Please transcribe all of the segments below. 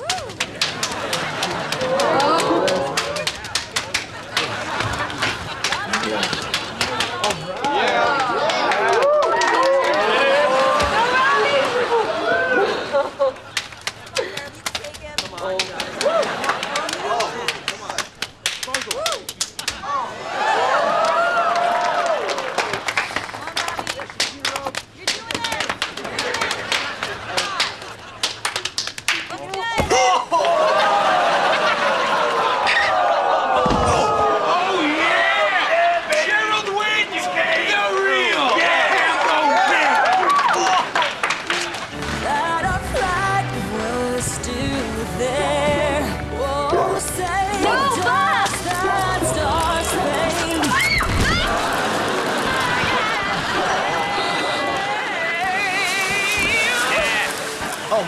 Gerald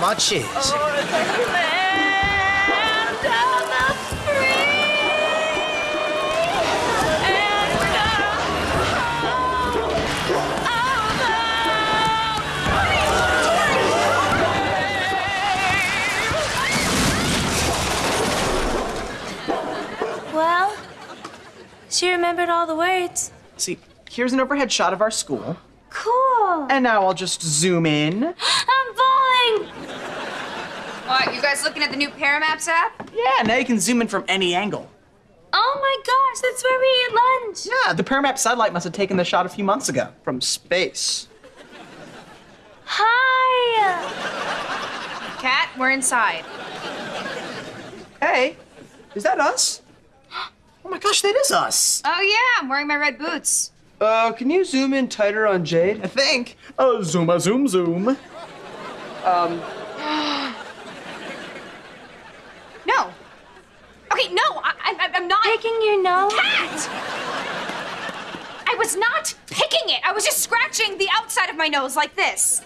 My cheese. land of the Well, she remembered all the words. See, here's an overhead shot of our school. Cool. And now I'll just zoom in. I'm falling. Guys looking at the new Paramaps app? Yeah, now you can zoom in from any angle. Oh my gosh, that's where we eat lunch. Yeah, the Paramap satellite must have taken the shot a few months ago from space. Hi. Cat, we're inside. Hey, is that us? Oh my gosh, that is us. Oh yeah, I'm wearing my red boots. Uh, can you zoom in tighter on Jade? I think. Oh, zoom a zoom zoom. No. Okay, no, I, I, I'm not. Picking your nose? Cat! I was not picking it. I was just scratching the outside of my nose like this.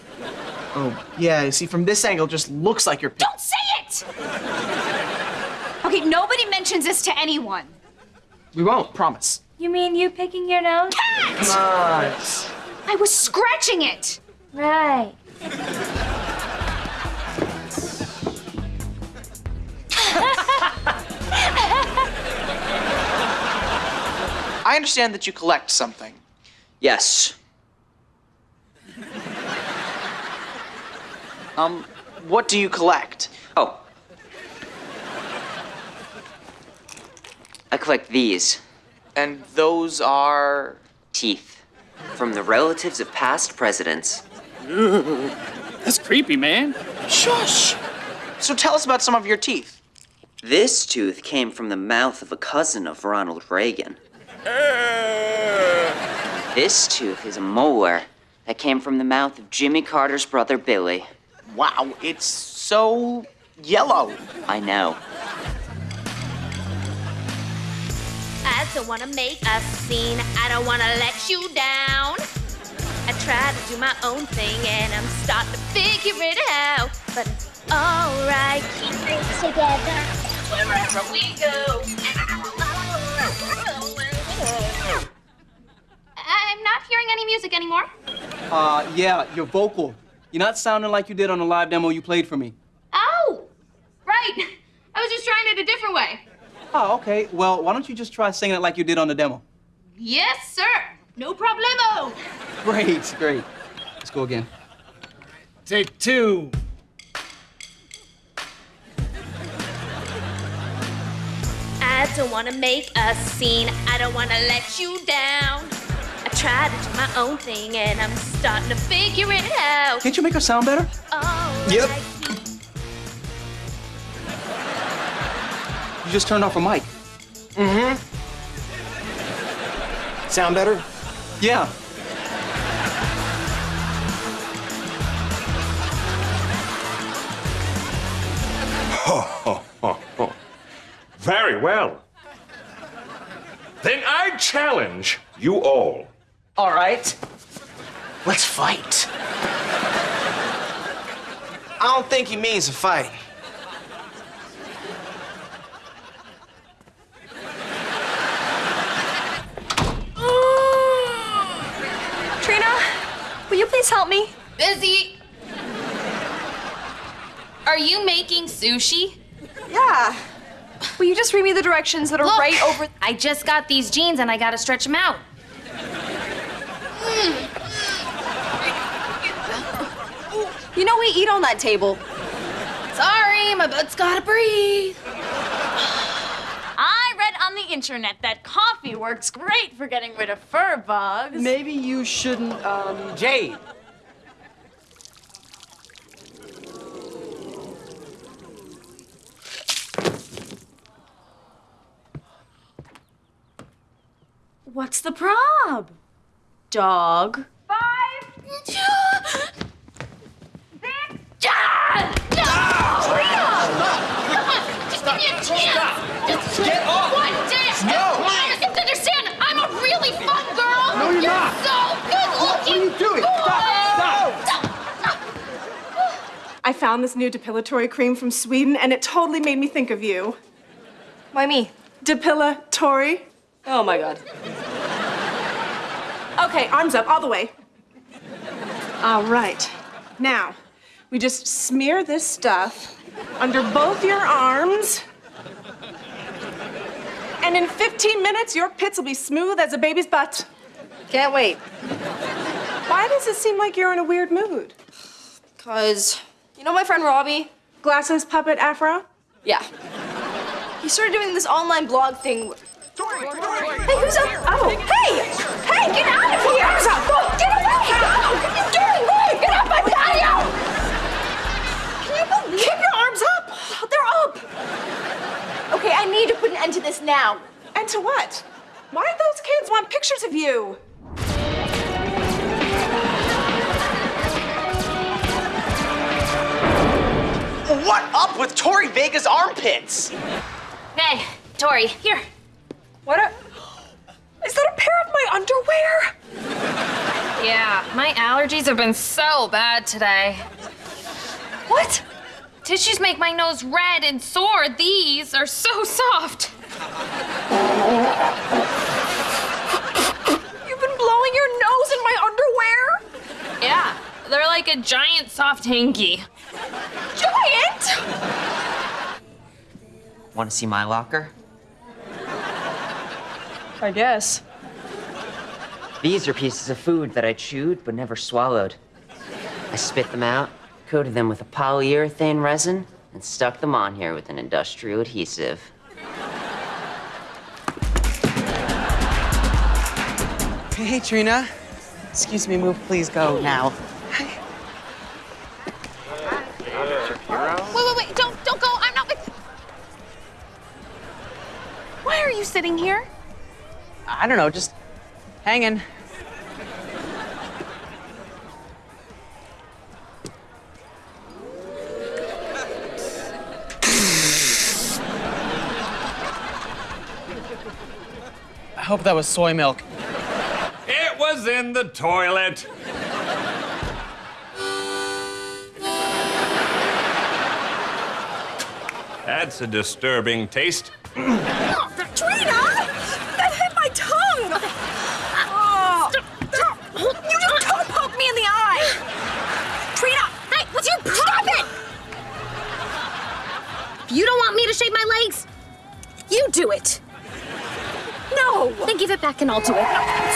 Oh, yeah, see, from this angle, it just looks like you're. Don't say it! Okay, nobody mentions this to anyone. We won't, promise. You mean you picking your nose? Cat! Nice. I was scratching it. Right. I understand that you collect something. Yes. Um, what do you collect? Oh. I collect these And those are. teeth from the relatives of past presidents. That's creepy, man. Shush! So tell us about some of your teeth. This tooth came from the mouth of a cousin of Ronald Reagan. This tooth is a molar that came from the mouth of Jimmy Carter's brother Billy. Wow, it's so yellow. I know. I don't wanna make a scene. I don't wanna let you down. I try to do my own thing and I'm starting to figure it out. But alright, keep it together wherever we go. Uh, yeah, your vocal. You're not sounding like you did on the live demo you played for me. Oh, right. I was just trying it a different way. Oh, okay. Well, why don't you just try singing it like you did on the demo? Yes, sir. No problemo. Great, great. Let's go again. Take two. I don't wanna make a scene. I don't wanna let you down. I try to do my own thing and I'm starting to figure it out. Can't you make her sound better? Alright, Yep. You just turned off a mic. Mm-hmm. Sound better? Yeah. Very well. Then I challenge you all. All right. Let's fight. I don't think he means to fight. Trina, will you please help me? Busy. Are you making sushi? Yeah. Will you just read me the directions that are Look, right over? I just got these jeans and I gotta stretch them out. You know we eat on that table. Sorry, my butt's gotta breathe. I read on the internet that coffee works great for getting rid of fur bugs. Maybe you shouldn't, um. Jade. What's the prob? Dog. Five. Just give me a chance. Just Get off. One dance. No. You have to understand, I'm a really fun girl. No, you're, not. so good looking. What are you doing? Boy. Stop. Stop. Stop. I found this new depilatory cream from Sweden and it totally made me think of you. Why me? Depilatory. Oh my god. Okay, arms up, all the way. All right. Now, we just smear this stuff under both your arms. And in 15 minutes, your pits will be smooth as a baby's butt. Can't wait. Why does it seem like you're in a weird mood? Cause you know my friend Robbie? Glasses, puppet, afro? Yeah. He started doing this online blog thing. Hey, who's up? Oh, hey! Hey, get out of here! Who's up? Go, get away! Go! What are you doing? Wait, get up, I tell you! Can you believe Keep your arms up! They're up! Okay, I need to put an end to this now. And to what? Why do those kids want pictures of you? What up with Tori Vega's armpits? Hey, Tori, here. What a. Is that a pair of my underwear? Yeah, my allergies have been so bad today. What? Tissues make my nose red and sore. These are so soft. You've been blowing your nose in my underwear? Yeah, they're like a giant soft hanky. Giant! Want to see my locker? I guess. These are pieces of food that I chewed but never swallowed. I spit them out, coated them with a polyurethane resin, and stuck them on here with an industrial adhesive. Hey, Trina. Excuse me, move, please go now. Wait, wait, wait! Don't, don't go! I'm not with. Why are you sitting here? I don't know, just hanging. Hope that was soy milk. It was in the toilet. That's a disturbing taste. back and I'll do it.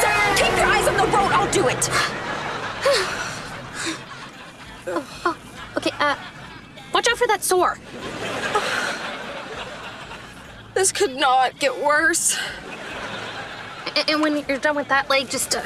So keep your eyes on the road, I'll do it! Okay, uh, watch out for that sore. This could not get worse. And, and when you're done with that leg, just, uh,